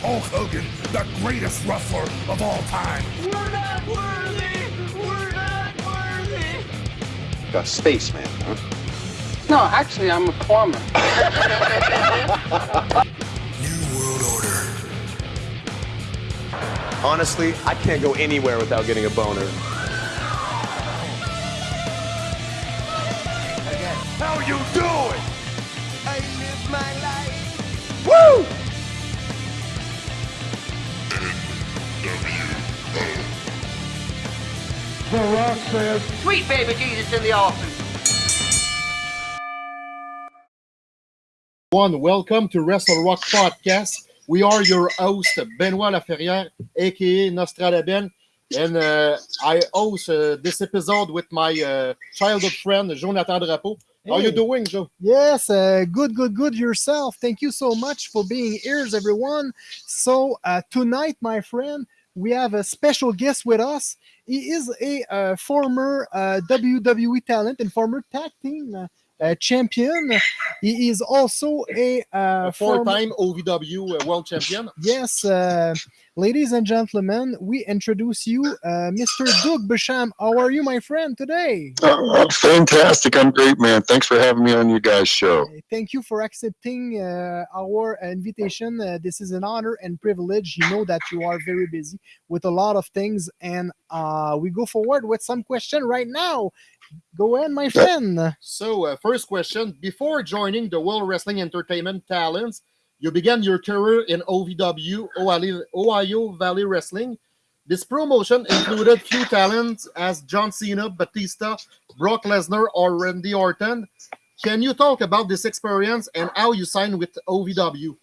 Hulk Hogan, the greatest wrestler of all time. We're not worthy! We're not worthy! A spaceman, huh? No, actually, I'm a plumber. New World Order. Honestly, I can't go anywhere without getting a boner. Sweet baby Jesus in the office. One, welcome to Wrestle Rock Podcast. We are your host, Benoit Laferrière, aka Nostradaben, and uh, I host uh, this episode with my uh, childhood friend, Jonathan Drapeau. How you Hey. doing, Joe? Yes, uh, good, good, good yourself. Thank you so much for being here, everyone. So uh, tonight, my friend, we have a special guest with us. He is a uh, former uh, WWE talent and former tag team uh, champion. He is also a, uh, A four-time OVW uh, world champion. Yes, uh, ladies and gentlemen, we introduce you, uh, Mr. Doug Basham. How are you, my friend, today? Oh, fantastic. I'm great, man. Thanks for having me on your guys' show. Uh, Thank you for accepting uh, our invitation. Uh, this is an honor and privilege. You know that you are very busy with a lot of things, and uh, we go forward with some question right now. Go ahead, my friend. So, uh, first question: Before joining the World Wrestling Entertainment Talents, you began your career in OVW, Ohio, Ohio Valley Wrestling. This promotion included few talents as John Cena, Batista, Brock Lesnar, or Randy Orton. Can you talk about this experience and how you signed with OVW?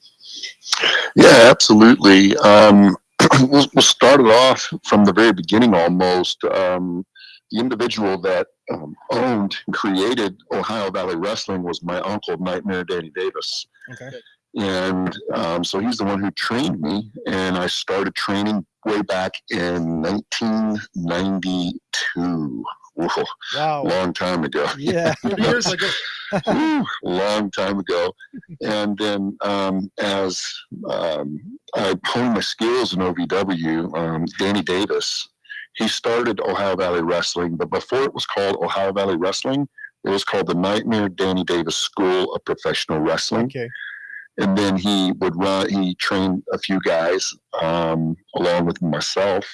Yeah, absolutely. Um, we'll, we'll start it off from the very beginning almost. Um, the individual that um, owned and created Ohio Valley Wrestling was my uncle, Nightmare Danny Davis. Okay. And um, so he's the one who trained me, and I started training way back in 1992. Whoa, Wow. long time ago. Yeah. years ago. A long time ago. And then um, as um, I honed my skills in OVW, um, Danny Davis, he started Ohio Valley Wrestling, but before it was called Ohio Valley Wrestling, it was called the Nightmare Danny Davis School of Professional Wrestling. Okay. And then he would run, he trained a few guys um, along with myself.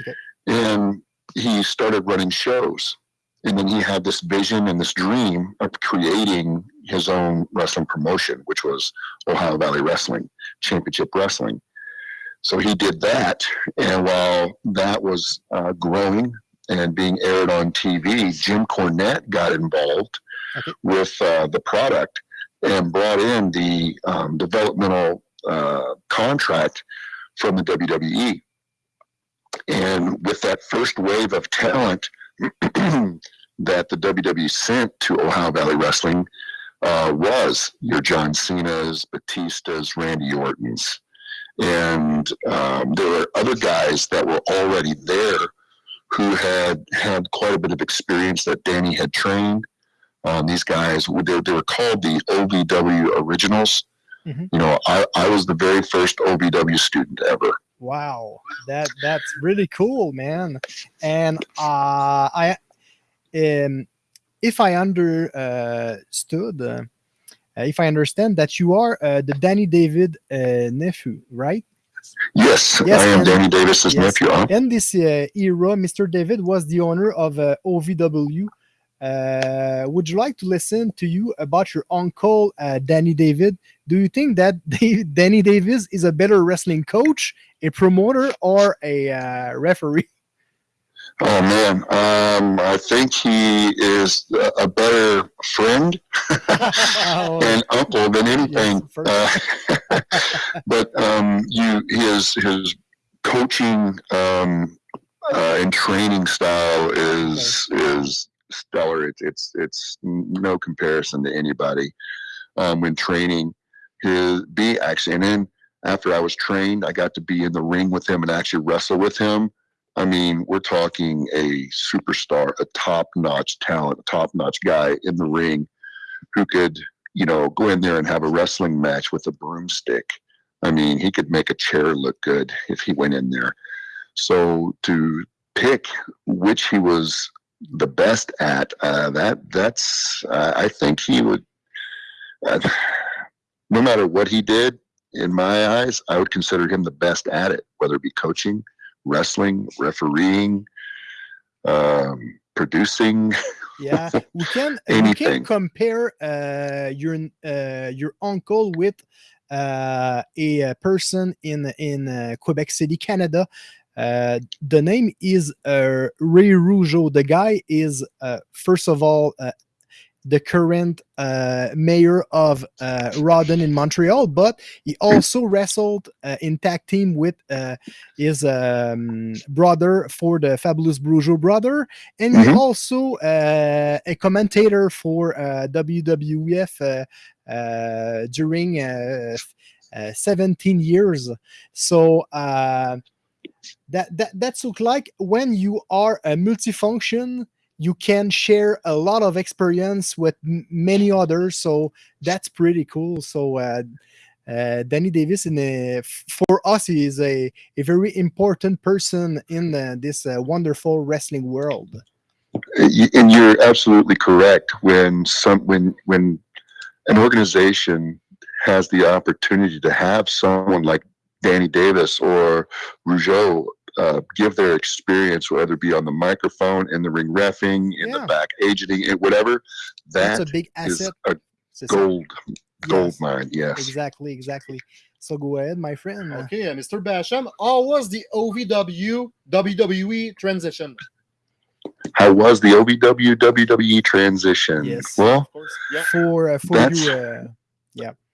Okay. And he started running shows. And then he had this vision and this dream of creating his own wrestling promotion, which was Ohio Valley Wrestling, Championship Wrestling. So he did that. And while that was uh, growing and being aired on TV, Jim Cornette got involved Okay. with uh, the product and brought in the um, developmental uh, contract from the WWE. And with that first wave of talent that the WWE sent to Ohio Valley Wrestling uh, was your John Cena's, Batista's, Randy Orton's. And um, there were other guys that were already there who had had quite a bit of experience that Danny had trained. Um, these guys, they, they were called the OVW Originals. Mhm. You know, I, I was the very first OVW student ever. Wow, that that's really cool, man. And uh, I, um, if I understood, uh, if I understand that you are uh, the Danny David uh, nephew, right? Yes, Yes, I am and- Danny Davis's yes. nephew. Huh? In this uh, era, Mr. David was the owner of uh, OVW. Uh, would you like to listen to you about your uncle uh, Danny David? Do you think that Dave, Danny Davis is a better wrestling coach, a promoter, or a uh, referee? Oh man, um, I think he is a better friend Oh, and uncle than anything. for- Uh, but um, you, his his coaching um, uh, and training style is is stellar. It's it's it's no comparison to anybody um, when training. His be actually, and then after I was trained, I got to be in the ring with him and actually wrestle with him. I mean, we're talking a superstar, a top-notch talent, a top-notch guy in the ring who could, you know, go in there and have a wrestling match with a broomstick. I mean, he could make a chair look good if he went in there. So to pick which he was the best at, uh, that that's uh, I think he would. Uh, no matter what he did, in my eyes, I would consider him the best at it, whether it be coaching, wrestling, refereeing, um, producing. yeah we can we can compare uh your uh your uncle with uh a, person in in uh, quebec city canada. Uh the name is uh ray rougeau. The guy is uh first of all uh, the current uh, mayor of uh, Rawdon in Montreal, but he also wrestled uh, in tag team with uh, his um, brother for the Fabulous Rougeau brother, and he's Mhm. also uh, a commentator for uh, WWF uh, uh, during uh, uh, 17 years. So uh, that that that's look like when you are a multifunction you can share a lot of experience with many others so that's pretty cool. So uh, uh, danny davis in a, for us is a, a very important person in uh, this uh, wonderful wrestling world. And you're absolutely correct. When some when when an organization has the opportunity to have someone like Danny Davis or Rougeau uh, give their experience, whether it be on the microphone, in the ring refing, in Yeah. the back agenting, and whatever, that's a big is asset a C'est ça. gold gold Yes, mine. Yes. exactly exactly so go ahead my friend Okay, uh, Mr. Basham, how was the OVW WWE transition? How was the OVW WWE transition? Yes. Well, yeah. for uh, for you uh,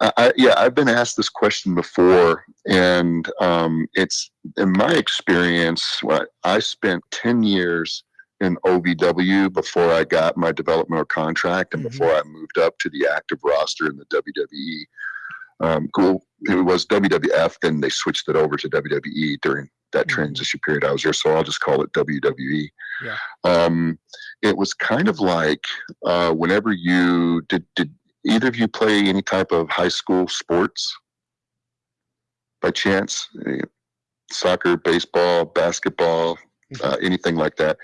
I, I, yeah, I've been asked this question before, and um, it's in my experience. I spent ten years in OVW before I got my developmental contract, and Mhm. before I moved up to the active roster in the WWE. Um, cool. It was WWF, then they switched it over to WWE during that Mhm. transition period I was there. So I'll just call it WWE. Yeah. Um, it was kind of like uh, whenever you did did either of you play any type of high school sports by chance? Eh, Soccer, baseball, basketball, uh, anything like that.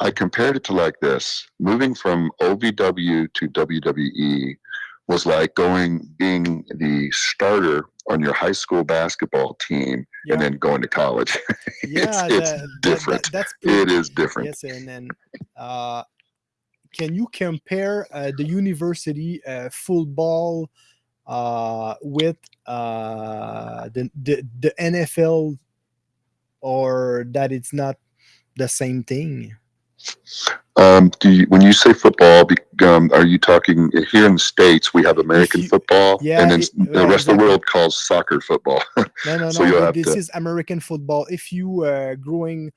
I compared it to like this moving from OVW to WWE was like going, being the starter on your high school basketball team Yeah. and then going to college. yeah it's that- different. that- that's pretty it is different. Yes, and then uh, can you compare uh, the university uh, football uh, with uh, the, the the NFL, or that it's not the same thing? Um, do you, when you say football, be- um, are you talking here in the states? We have American you- football, yeah, and then it- the rest of the world calls soccer football. No, no, So no. you'll but have this to- is American football. If you uh, growing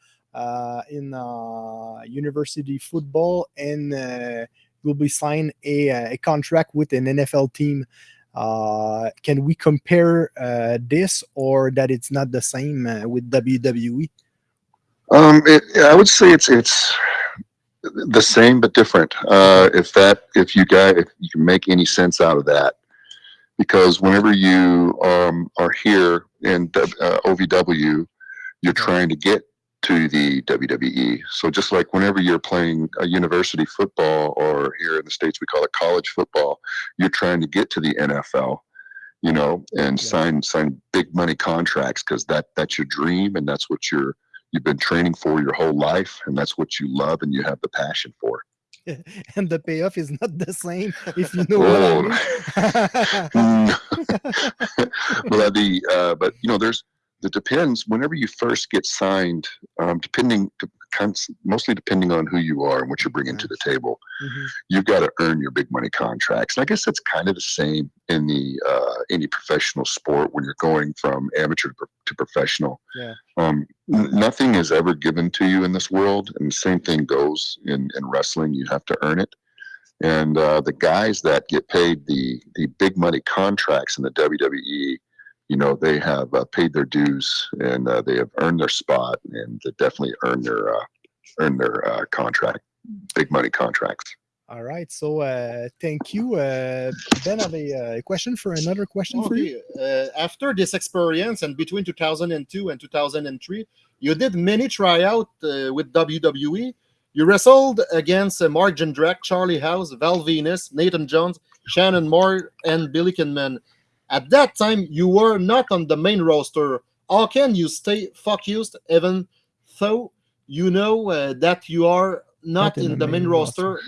in uh, university football and uh, will be signed a, uh, a contract with an NFL team, uh, can we compare uh, this or that it's not the same uh, with WWE? Um, it, I would say it's it's the same but different. Uh, if that if you guys if you can make any sense out of that, because whenever you um, are here in uh, OVW, you're trying to get to the WWE. So just like whenever you're playing a university football, or here in the states we call it college football, you're trying to get to the NFL. You know, and Yeah. sign sign big money contracts because that that's your dream and that's what you're you've been training for your whole life and that's what you love and you have the passion for and the payoff is not the same, if you know what I mean. Mm. well the uh, but you know there's it depends whenever you first get signed um, depending mostly depending on who you are and what you're bringing to the table Mhm. you've got to earn your big money contracts. And I guess that's kind of the same in the uh, any professional sport when you're going from amateur to, to professional. Yeah. Um, n- nothing is ever given to you in this world, and the same thing goes in in wrestling. You have to earn it. And uh, the guys that get paid the the big money contracts in the WWE, you know, they have uh, paid their dues and uh, they have earned their spot and they definitely earned their uh, earned their uh, contract, big money contracts. All right. So uh, thank you. Uh, ben, I have a, uh, question for another question for you. Uh, after this experience and between 2002 and 2003, you did many tryout uh, with WWE. You wrestled against uh, Mark Jindrak, Charlie Haas, Val Venis, Nathan Jones, Shannon Moore, and Billy Kidman. At that time, you were not on the main roster. How can you stay focused even though you know uh, that you are not, in, the main, roster?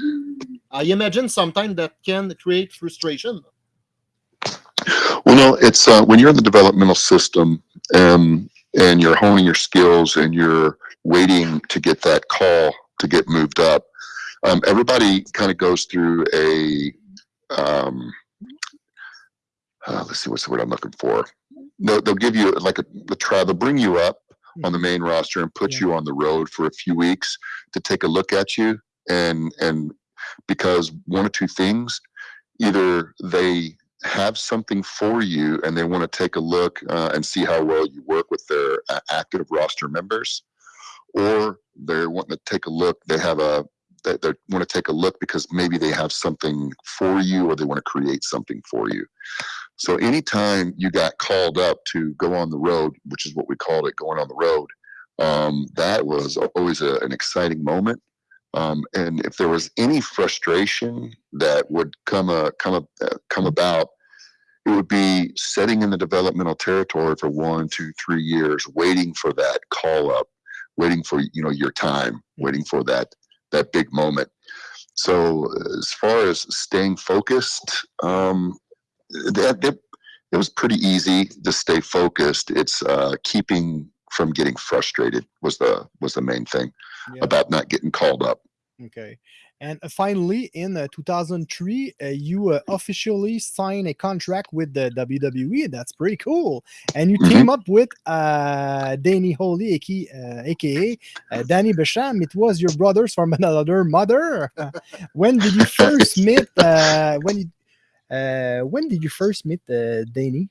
I imagine sometimes that can create frustration. Well, no, it's uh, when you're in the developmental system um, and you're honing your skills and you're waiting to get that call to get moved up. Um, everybody kind of goes through a um, uh, let's see what's the word I'm looking for. They'll, they'll give you like a the try. They'll bring you up on the main roster and put Yeah. you on the road for a few weeks to take a look at you and and because one or two things either they have something for you and they want to take a look uh, and see how well you work with their uh, active roster members or they're wanting to take a look they have a they, they want to take a look because maybe they have something for you or they want to create something for you. So anytime you got called up to go on the road which is what we called it going on the road um, that was always a, an exciting moment. Um, and if there was any frustration that would come a, come a, uh, come about, it would be sitting in the developmental territory for one, two, three years, waiting for that call up, waiting for you know your time, waiting for that that big moment. So as far as staying focused, um, that, that it was pretty easy to stay focused. It's uh, keeping from getting frustrated was the was the main thing Yeah. about not getting called up. Okay. And uh, finally, in uh, 2003, uh, you uh, officially signed a contract with the WWE. That's pretty cool. And you Mhm. team up with uh, Danny Holy, aka, Danny Basham. It was your brothers from another mother. when did you first meet? Uh, when you, uh, when did you first meet uh, Danny?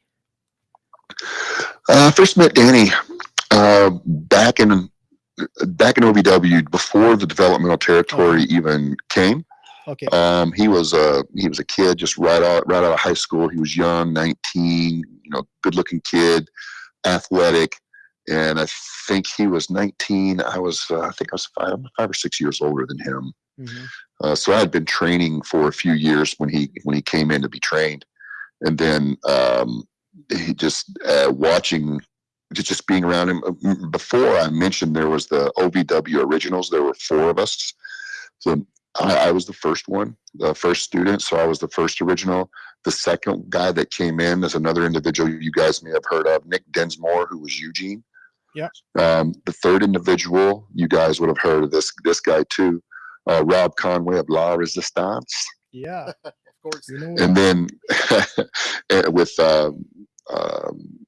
Uh, I first met Danny uh, back in back in OVW before the developmental territory even came. Okay. Um, he was a he was a kid just right out right out of high school. He was young, nineteen, you know, good looking kid, athletic, and I think he was nineteen. I was uh, I think I was five five or six years older than him. Mhm. Uh, so I had been training for a few years when he when he came in to be trained, and then um, he just uh, watching just just being around him. Uh, Before I mentioned there was the OVW originals. There were four of us, so I, I was the first one, the first student. So I was the first original. The second guy that came in is another individual you guys may have heard of, Nick Dinsmore, who was Eugene. Yeah. Um, the third individual, you guys would have heard of this this guy too, uh, Rob Conway of La Resistance, Yeah. Of course. You know, and then eh, with um, um,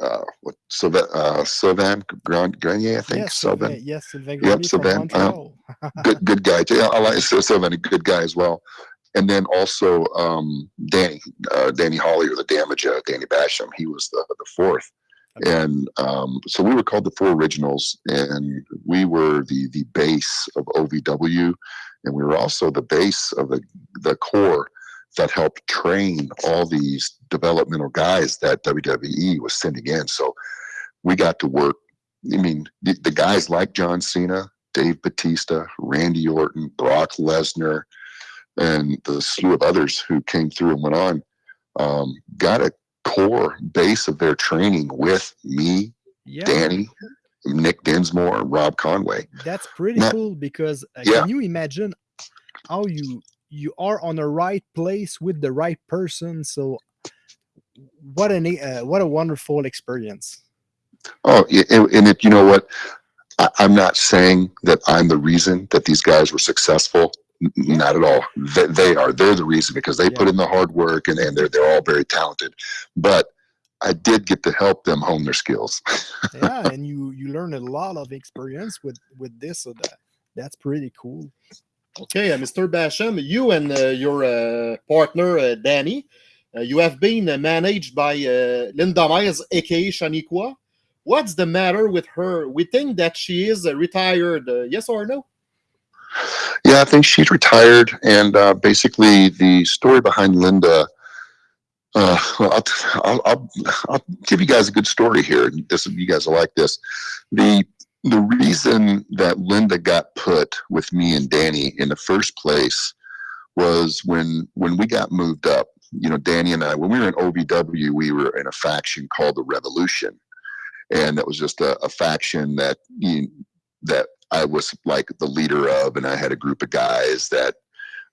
uh, what Sylvain, uh, Sylvain Grenier, I think yes, Sylvain. Yes, Sylvain Yep, Grenier Sylvain, uh, good good guy too. Yeah, I like Sylvain, a good guy as well. And then also um, Danny, uh, Danny Holly or the Damage, uh, Danny Basham. He was the the fourth, Okay. and um, so we were called the Four Originals, and we were the the base of OVW, and we were also the base of the the core that helped train all these developmental guys that WWE was sending in. So we got to work. I mean, the, the guys like John Cena, Dave Batista, Randy Orton, Brock Lesnar, and the slew of others who came through and went on, um, got a core base of their training with me, yeah. Danny, Nick Dinsmore, and Rob Conway. That's pretty Now- cool because uh, Yeah. can you imagine how you you are on the right place with the right person? So what an uh, what a wonderful experience. Oh, and, and it, you know what? I, I'm not saying that I'm the reason that these guys were successful. Not at all. They, they are. They're the reason because they put in the hard work and, and they're they're all very talented. But I did get to help them hone their skills. Yeah, and you you learn a lot of experience with with this. So that that's pretty cool. Okay, uh, Mr. Basham, you and uh, your uh, partner Danny, you have been managed by Linda Miles, aka Shaniqua. What's the matter with her? We think that she is retired. Yes or no? Yeah, I think she's retired, and uh, basically the story behind Linda. Uh, I'll, I'll, I'll, I'll give you guys a good story here. This you guys will like this. The the reason that Linda got put with me and Danny in the first place was when when we got moved up. You know, Danny and I, when we were in OVW, we were in a faction called the Revolution, and that was just a, a faction that you, that I was like the leader of, and I had a group of guys that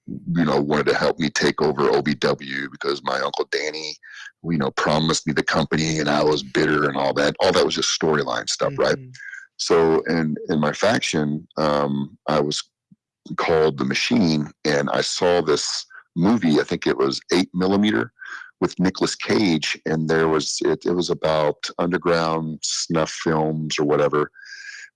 you know wanted to help me take over OVW because my uncle Danny, you know, promised me the company, and I was bitter and all that. All that was just storyline stuff, right? Mm-hmm. So in in my faction, um, I was called the Machine, and I saw this movie. I think it was eight millimeter with Nicolas Cage, and there was it. It was about underground snuff films or whatever,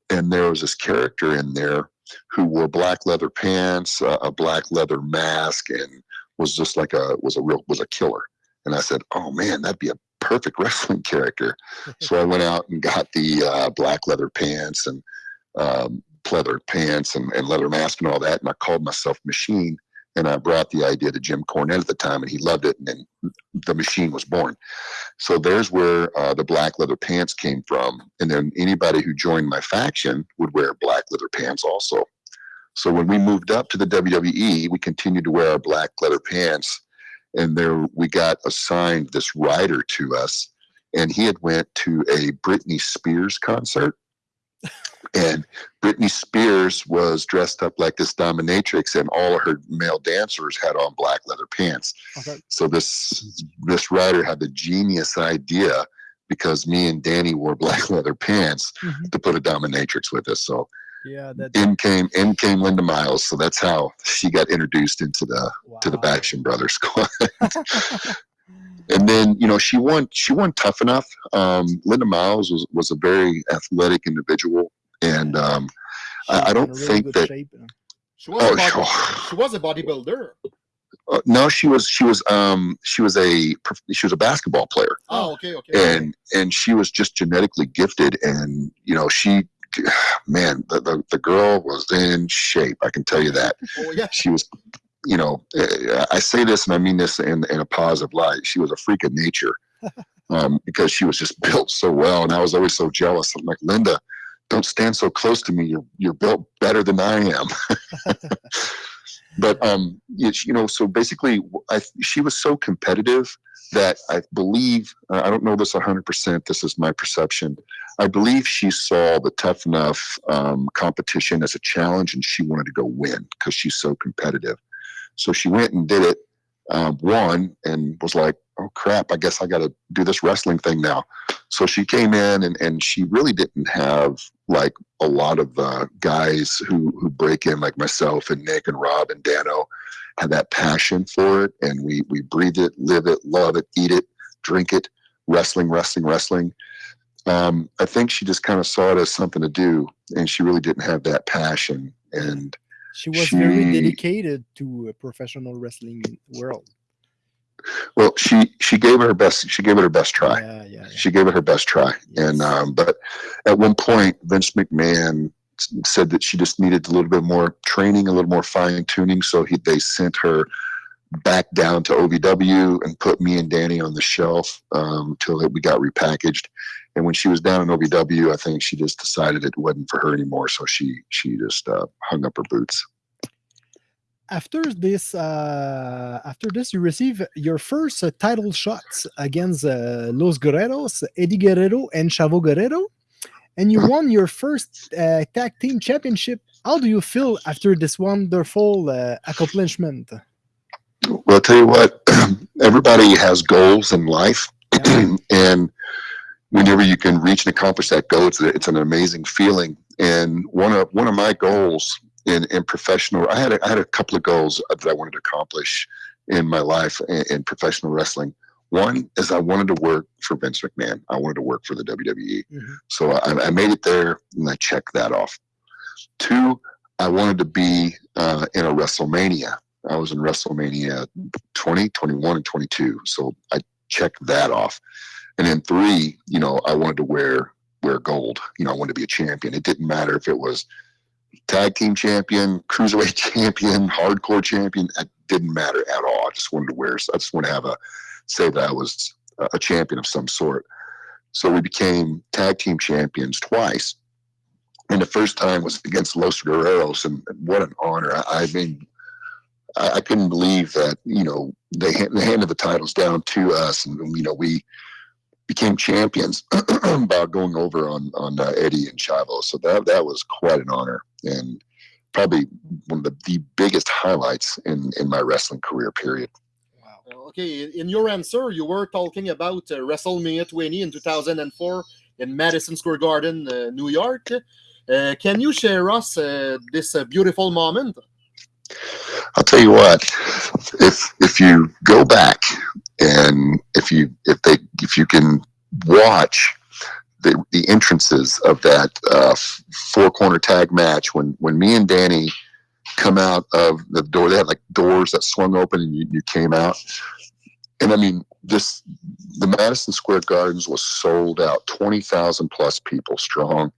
and there was this character in there who wore black leather pants, uh, a black leather mask, and was just like a was a real was a killer. And I said, "Oh man, that'd be a perfect wrestling character." so I went out and got the uh, black leather pants and um, leather pants and, and leather mask and all that, and I called myself Machine. And I brought the idea to Jim Cornette at the time, and he loved it. And then the machine was born. So there's where uh, the black leather pants came from. And then anybody who joined my faction would wear black leather pants also. So when we moved up to the WWE, we continued to wear our black leather pants. And there we got assigned this rider to us. And he had went to a Britney Spears concert. And Britney Spears was dressed up like this dominatrix, and all of her male dancers had on black leather pants. Okay. So this this writer had the genius idea because me and Danny wore black leather pants Mhm. to put a dominatrix with us. So Yeah, that. in came in came Linda Miles. So that's how she got introduced into the to the wow. Basham Brothers squad. and then you know she won she won tough enough. Um, Linda Miles was was a very athletic individual, and um, I- I don't really think that- shape, huh? She was, Oh, body, sure. she was a bodybuilder. uh, no, she was she was um she was a she was a basketball player. Oh, okay, okay. and and she was just genetically gifted and you know she man the, the, the girl was in shape i can tell you that. Oh, yeah. she was you know uh, i say this and i mean this in, in a positive light. She was a freak of nature um, because she was just built so well and i was always so jealous. I'm like linda don't stand so close to me. You're, you're built better than i am. But um you know so basically I, she was so competitive that I believe, uh, I don't know this 100%, this is my perception. I believe she saw the tough enough um, competition as a challenge and she wanted to go win because she's so competitive. So she went and did it, um, won, and was like, oh crap, I guess I got to do this wrestling thing now. So she came in and, and she really didn't have like a lot of uh, guys who, who break in, like myself and Nick and Rob and Dano had that passion for it and we we breathe it live it love it eat it drink it wrestling wrestling wrestling um, i think she just kind of saw it as something to do and she really didn't have that passion and She was very dedicated to a professional wrestling world. well she she gave it her best she gave it her best try Yeah, yeah, yeah. she gave it her best try and um, but at one point vince mcmahon said that she just needed a little bit more training a little more fine tuning so he they sent her back down to ovw and put me and danny on the shelf um, until we got repackaged. And when she was down in ovw i think she just decided it wasn't for her anymore so she she just uh, hung up her boots. After this uh, after this you receive your first uh, title shots against uh, los guerreros eddie guerrero and chavo guerrero and you won your first uh, tag team championship how do you feel after this wonderful uh, accomplishment well i'll tell you what everybody has goals in life Yeah. and whenever you can reach and accomplish that goal, it's, a, it's an amazing feeling. And one of one of my goals in, in professional, I had a, I had a couple of goals that I wanted to accomplish in my life in, in professional wrestling. One is I wanted to work for Vince McMahon. I wanted to work for the WWE. Mhm. So I, I made it there, and I checked that off. Two, I wanted to be uh, in a WrestleMania. I was in WrestleMania 20, 21, and 22. So I checked that off. And then three, you know, I wanted to wear wear gold. You know, I wanted to be a champion. It didn't matter if it was tag team champion, cruiserweight champion, hardcore champion. It didn't matter at all. I just wanted to wear. I just want to have a say that I was a champion of some sort. So we became tag team champions twice. And the first time was against Los Guerreros, and what an honor! I, I mean, I, I, couldn't believe that you know they, they handed the titles down to us, and you know we became champions by going over on on uh, Eddie and Chavo. So that that was quite an honor, and probably one of the, the biggest highlights in in my wrestling career. Period. Okay, in your answer, you were talking about uh, WrestleMania 20 in 2004 in Madison Square Garden, uh, New York. Uh, can you share us this beautiful moment? I'll tell you what. If if you go back and if you if they if you can watch the the entrances of that uh, four corner tag match when when me and Danny come out of the door, they had like doors that swung open and you, you came out. And I mean, this the Madison Square Gardens was sold out, twenty thousand plus people strong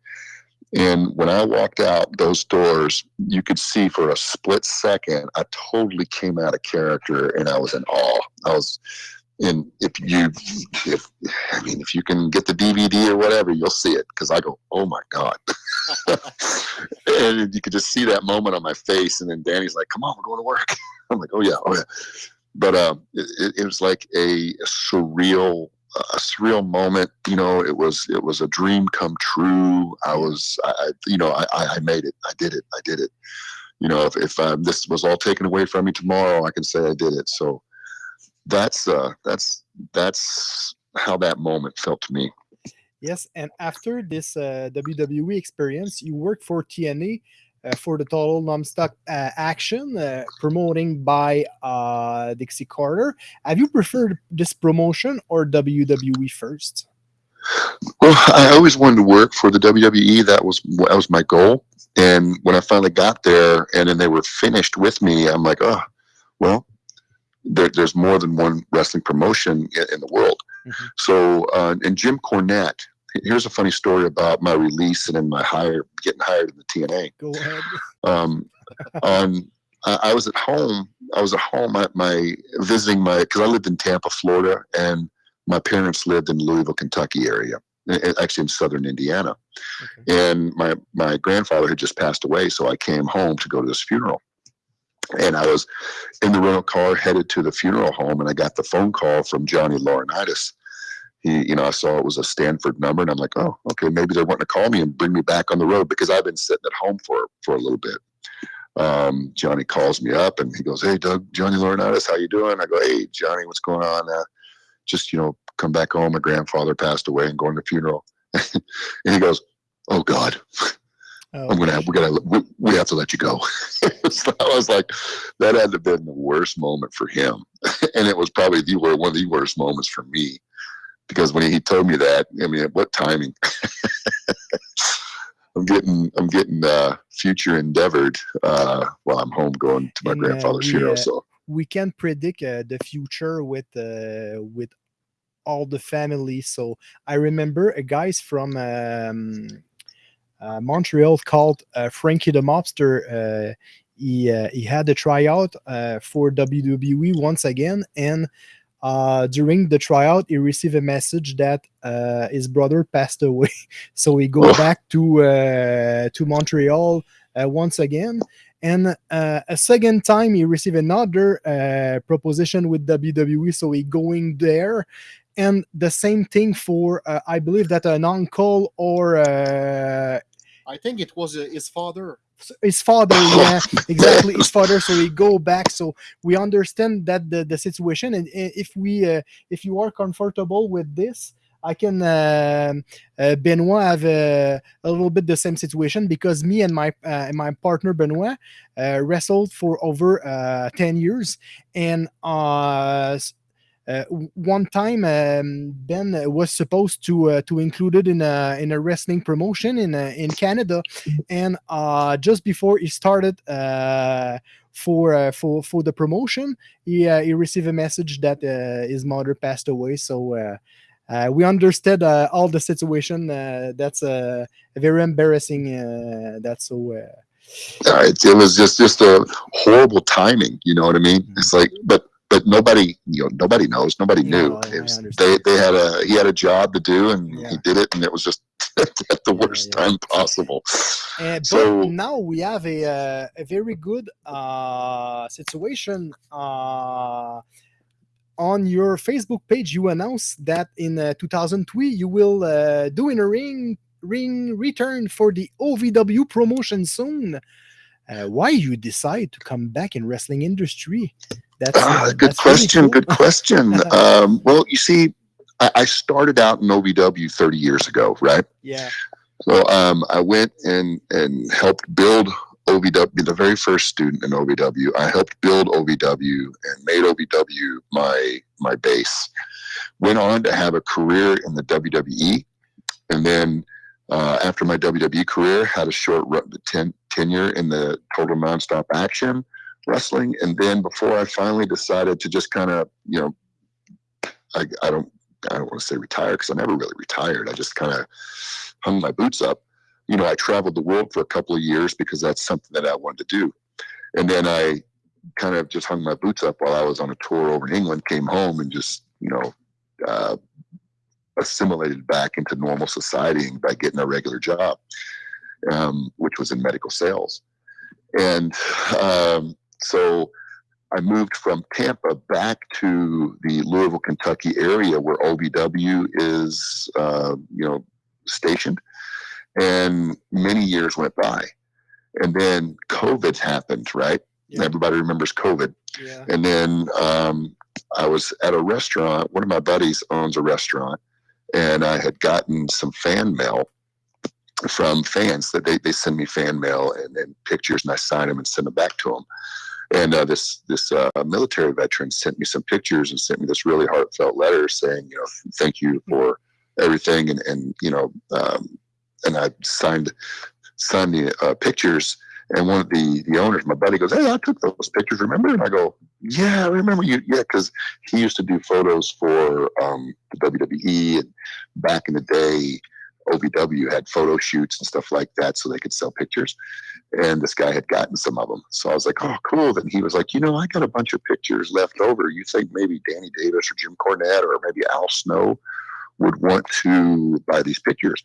and when I walked out those doors, you could see for a split second, I totally came out of character and I was in awe. I was and if you, if, I mean, if you can get the DVD or whatever, you'll see it because I go, oh my God. and you could just see that moment on my face. And then Danny's like, come on, we're going to work. I'm like, oh yeah, oh yeah. But um, it, it was like a, surreal a surreal moment. You know, it was it was a dream come true. I was, I, you know, I, I made it. I did it. I did it. You know, if, if um, this was all taken away from me tomorrow, I can say I did it. So that's uh, that's that's how that moment felt to me. Yes, and after this uh, WWE experience, you worked for TNA uh, for the total nonstop uh, action uh, promoting by uh, Dixie Carter. Have you preferred this promotion or WWE first? Well, I always wanted to work for the WWE. That was that was my goal. And when I finally got there, and then they were finished with me, I'm like, oh, well, there, there's more than one wrestling promotion in, in the world. Mm-hmm. So, uh, and Jim Cornette, here's a funny story about my release and in my hire getting hired in the TNA. Go ahead. Um, on I was at home. I was at home at my visiting my because I lived in Tampa, Florida, and my parents lived in Louisville, Kentucky area, actually in southern Indiana. Okay. And my my grandfather had just passed away, so I came home to go to this funeral. And I was in the rental car headed to the funeral home, and I got the phone call from Johnny Laurinaitis he, you know, I saw it was a Stamford number, and I'm like, oh, okay, maybe they're wanting to call me and bring me back on the road because I've been sitting at home for for a little bit. Um, Johnny calls me up and he goes, "Hey, Doug, Johnny Laurinaitis, how you doing?" I go, "Hey, Johnny, what's going on?" Uh, just you know, come back home. My grandfather passed away and going to the funeral. and he goes, "Oh God." Oh, I'm gonna have, we gotta we, we have to let you go. so I was like, that had to have been the worst moment for him, and it was probably the one of the worst moments for me because when he told me that, I mean, what timing? I'm getting I'm getting uh, future endeavored uh, while I'm home going to my and, grandfather's uh, funeral. So we can predict uh, the future with uh, with all the family. So I remember a guys from um, uh, Montreal called uh, Frankie the Mobster. Uh, he uh, he had a tryout uh, for WWE once again, and uh, during the tryout, he received a message that uh, his brother passed away. so he go back to uh, to Montreal uh, once again. And uh, a second time, he received another uh, proposition with WWE. So he going there. And the same thing for, I believe that an uncle or I think it was his father. His father yeah exactly his father. So we go back. So we understand that the, the situation. And if we uh, if you are comfortable with this I can uh, uh, Benoit have a, a, little bit the same situation because me and my uh, my partner Benoit uh, wrestled for over uh, 10 years. And uh, uh, one time um, Ben was supposed to uh, to include it in a in a wrestling promotion in uh, in Canada, and uh, just before he started uh, for uh, for for the promotion, he he received a message that his mother passed away. So. we understood all the situation. that's a very embarrassing. that's so uh, it, it was just just a horrible timing. You know what I mean? Mhm. It's like, but but nobody, you know, nobody knows. Nobody No, knew. I- I was, understand. they they had a he had a job to do, and Yeah. he did it, and it was just at the worst yeah. time possible. Uh, but So- now we have a uh, a very good uh, situation. Uh, on your Facebook page, you announced that in uh, 2003 you will uh, do in a ring ring return for the OVW promotion soon. Uh, why you decide to come back in wrestling industry? That's Ah, good that's really question. cool. Good question. um, well, you see, I, I started out in OVW 30 years ago, right? Yeah, So um, I went and and helped build OVW, the very first student in OVW. I helped build OVW and made OVW my my base. Went on to have a career in the WWE, and then uh, after my WWE career, had a short run, ten, tenure in the Total Nonstop Action Wrestling, and then before I finally decided to just kind of, you know, I, I don't I don't want to say retire because I never really retired. I just kind of hung my boots up. You know, I traveled the world for a couple of years because that's something that I wanted to do. And then I kind of just hung my boots up while I was on a tour over in England, came home and just, you know, uh, assimilated back into normal society by getting a regular job, um, which was in medical sales. And um, so I moved from Tampa back to the Louisville, Kentucky area where OVW is, uh, you know, stationed. And many years went by. And then COVID happened, right? Yeah. Everybody remembers COVID. yeah. And then um, I was at a restaurant. One of my buddies owns a restaurant, and I had gotten some fan mail from fans that they, they send me fan mail and, and pictures, and I sign them and send them back to them. And uh, this this uh, military veteran sent me some pictures and sent me this really heartfelt letter saying, you know, thank you for everything, and and you know, um, and I signed signed the uh, pictures. And one of the the owners, my buddy, goes, "Hey, I took those pictures. Remember?" And I go, "Yeah, I remember you. Yeah, because he used to do photos for um, the WWE, and back in the day, OVW had photo shoots and stuff like that, so they could sell pictures. And this guy had gotten some of them, so I was like, "Oh, cool." Then he was like, "You know, I got a bunch of pictures left over. You think maybe Danny Davis or Jim Cornette or maybe Al Snow would want to buy these pictures?"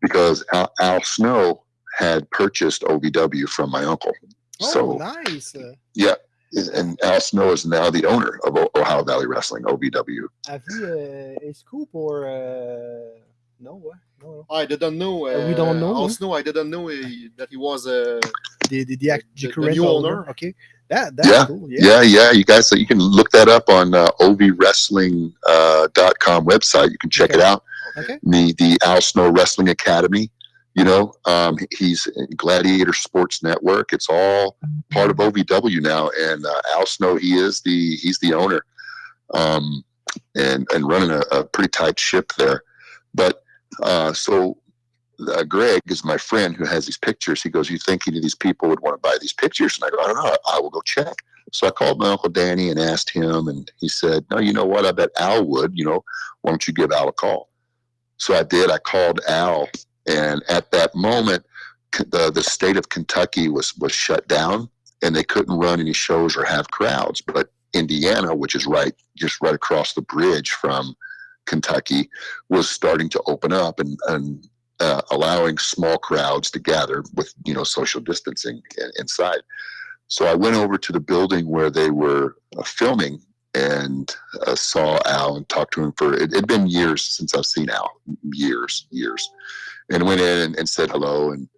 Because Al, Al Snow had purchased OVW from my uncle. Oh, so nice. Yeah, and Al Snow is now the owner of O- Ohio Valley Wrestling, OVW. have you uh, a scoop or uh, no? What? No, no. I didn't know. Uh, we don't know, huh? Also, I didn't know uh, that he was uh, The the, the, act- The- the current new owner. owner. Okay, that that's Yeah, cool. Yeah, yeah, you guys, so you can look that up on uh, ovwrestling.com uh, dot com website. You can check it out. Okay. The the Al Snow Wrestling Academy. You know, um, he's Gladiator Sports Network. It's all part of OVW now, and uh, Al Snow, he is the he's the owner, um, and and running a, a pretty tight ship there. But uh, so uh, Greg is my friend who has these pictures. He goes, "You think any of these people would want to buy these pictures?" And I go, "I don't know. I will go check." So I called my uncle Danny and asked him, and he said, "No, you know what? I bet Al would. You know, why don't you give Al a call?" So I did. I called Al, and at that moment, the the state of Kentucky was was shut down, and they couldn't run any shows or have crowds. But Indiana, which is right just right across the bridge from Kentucky, was starting to open up and and uh, allowing small crowds to gather with you know social distancing inside. So I went over to the building where they were uh, filming and uh, saw Al and talked to him for it had been years since I've seen Al, years, years, and went in and, and said hello and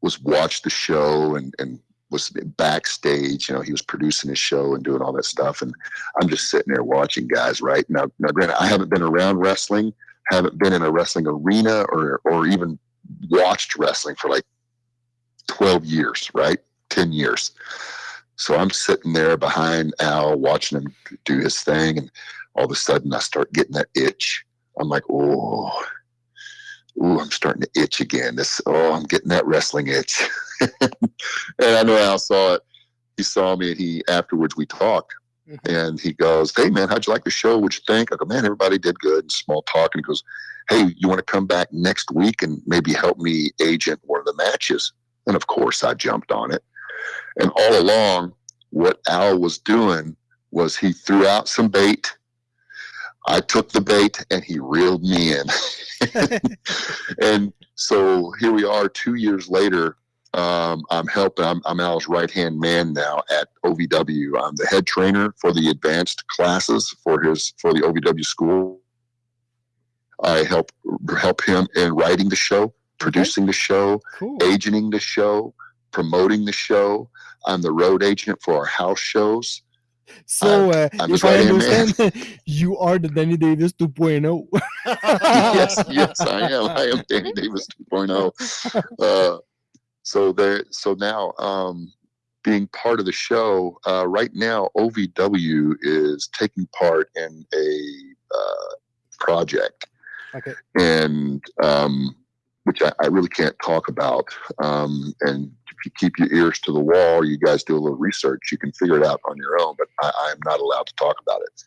was watched the show and and was backstage. You know, he was producing his show and doing all that stuff, and I'm just sitting there watching guys. Right now, now granted, I haven't been around wrestling, haven't been in a wrestling arena or or even watched wrestling for like 12 years, right? 10 years. So I'm sitting there behind Al watching him do his thing, and all of a sudden I start getting that itch. I'm like, oh, ooh, I'm starting to itch again. This, oh, I'm getting that wrestling itch. and I know Al saw it. He saw me, and he afterwards we talked, Mhm. and he goes, "Hey man, how'd you like the show? What'd you think?" I go, "Man, everybody did good." And small talk, and he goes, "Hey, you want to come back next week and maybe help me agent one of the matches?" And of course, I jumped on it. And all along, what Al was doing was he threw out some bait. I took the bait and he reeled me in. and so here we are two years later. Um, I'm helping, I'm, I'm Al's right hand man now at OVW. I'm the head trainer for the advanced classes for his for the OVW school. I help help him in writing the show, producing the show, Cool. agenting the show, promoting the show. I'm the road agent for our house shows. So, uh, I'm if I man. understand, you are the Danny Davis oh. 2.0. yes, yes, I am. I am Danny Davis 2.0. Uh, so there, so now, um, being part of the show, uh, right now, OVW is taking part in a uh, project, Okay. and um, which I, I really can't talk about. Um, and you keep your ears to the wall, you guys do a little research, you can figure it out on your own. But I, I'm not allowed to talk about it.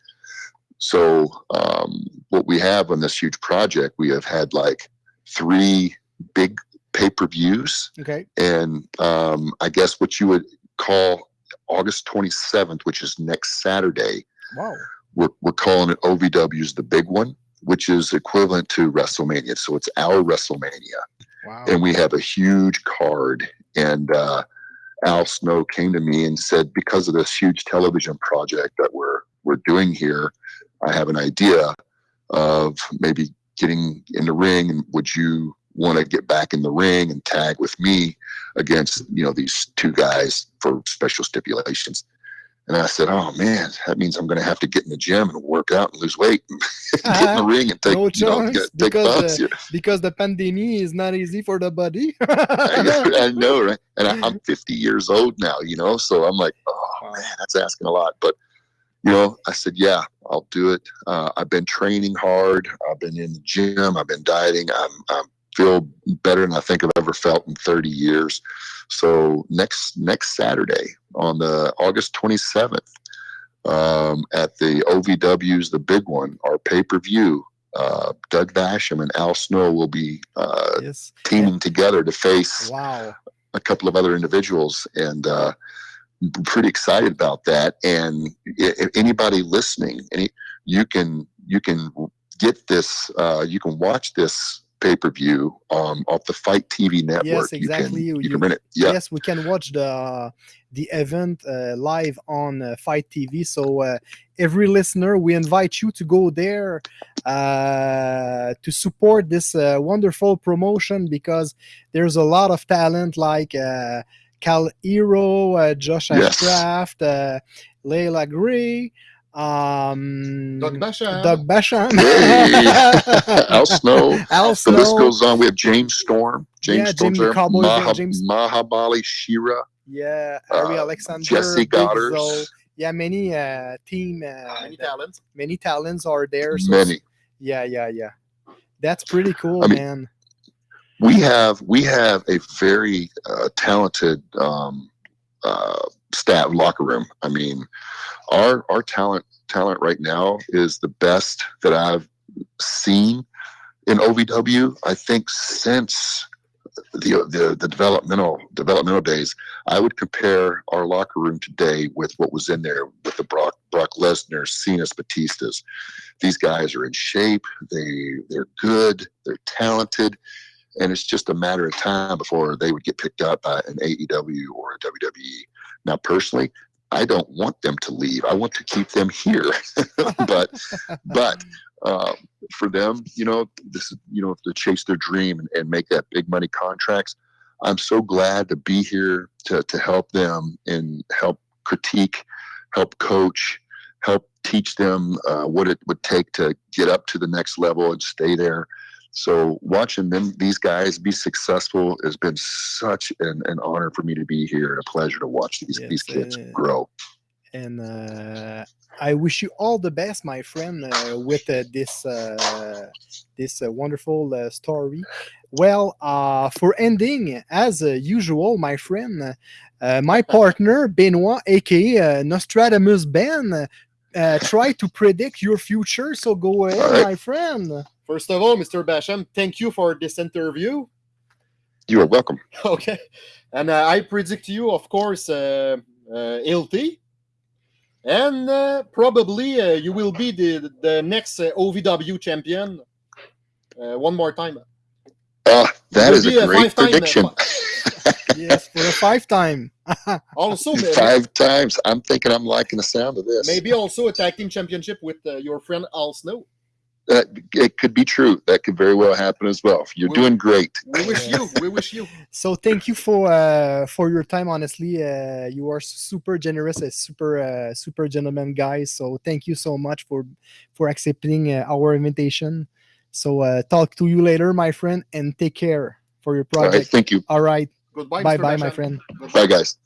So um, what we have on this huge project, we have had like three big pay-per-views, Okay. and um, I guess what you would call August 27th, which is next Saturday, Wow. we're, we're calling it OVW's the big one, which is equivalent to WrestleMania. So it's our WrestleMania Wow. and we have a huge card. And uh, Al Snow came to me and said, because of this huge television project that we're we're doing here, I have an idea of maybe getting in the ring. And would you want to get back in the ring and tag with me against you know these two guys for special stipulations? And I said, "Oh man, that means I'm going to have to get in the gym and work out and lose weight, and get in the ring and take No you know, get, take because, uh, because the pandemic is not easy for the body. I, I know, right? And I, I'm 50 years old now, you know, so I'm like, oh man, that's asking a lot. But you know, I said, yeah, I'll do it. Uh, I've been training hard. I've been in the gym. I've been dieting. I'm, I'm feel better than I think I've ever felt in 30 years. So next next Saturday on the August 27th um, at the OVW's the big one, our pay per view. Uh, Doug Basham and Al Snow will be uh, yes. teaming together to face Wow. a couple of other individuals and uh, I'm pretty excited about that and if anybody listening any you can you can get this uh, you can watch this pay-per-view um, off the FITE TV network Yes, exactly. you can you, you- can rent it yeah Yes, we can watch the the event uh, live on uh, FITE TV. So uh, every listener, we invite you to go there uh, to support this uh, wonderful promotion because there's a lot of talent like uh, Kal Herro, uh, Josh Yes. Ashcraft, uh, Leila Grey, um, Doug Basham. Doug Basham, Hey! Al Snow. Al Snow. the list goes on we have james storm james Yeah, Storm's Jamie. Cowboy, Maha, James- Mahabali Shera Yeah, Harry Uh, Alexander, Jessie Godderz. Yeah, many uh, team, uh, Many talents. many talents are there. So many Yeah, yeah, yeah. That's pretty cool, I mean, man. we have we have a very uh, talented um, uh, staff locker room. I mean, our our talent talent right now is the best that I've seen in OVW. I think since the the, the developmental developmental days, I would compare our locker room today with what was in there with the Brock Brock Lesnar, Cena's, Batistas. These guys are in shape. They they're good. They're talented and it's just a matter of time before they would get picked up by an AEW or a WWE. Now, personally, I don't want them to leave. I want to keep them here, but but uh, for them, you know, this is you know to chase their dream and, and make that big money contracts. I'm so glad to be here to to help them and help critique, help coach, help teach them uh, what it would take to get up to the next level and stay there. So watching them, these guys be successful has been such an, an honor for me to be here and a pleasure to watch these these kids uh, grow. And uh, I wish you all the best, my friend, uh, with uh, this uh, this uh, wonderful uh, story. Well, uh, for ending, as uh, usual, my friend, uh, my partner Benoit, aka uh, Nostradamus Ben, uh, try to predict your future. So go ahead, right. my friend. First of all, Mr. Basham, thank you for this interview. You are welcome. Okay. And uh, I predict you, of course, uh, uh, LT. And uh, probably uh, you will be the, the next uh, OVW champion uh, one more time. Uh, that will is be a great five-time, prediction. yes, for a five time. Also, ma- Five times. I'm thinking I'm liking the sound of this. maybe also a tag team championship with uh, your friend Al Snow. That it could be true. That could very well happen as well. You're We- doing great. We wish you. We wish you. So thank you for uh, for your time. Honestly, uh, you are super generous, a super uh, super gentleman guy. So thank you so much for for accepting uh, our invitation. So uh, talk to you later, my friend, and take care for your All right. project. Thank you. All right, Goodbye. bye Mr. bye, my friend. Goodbye. Bye, guys.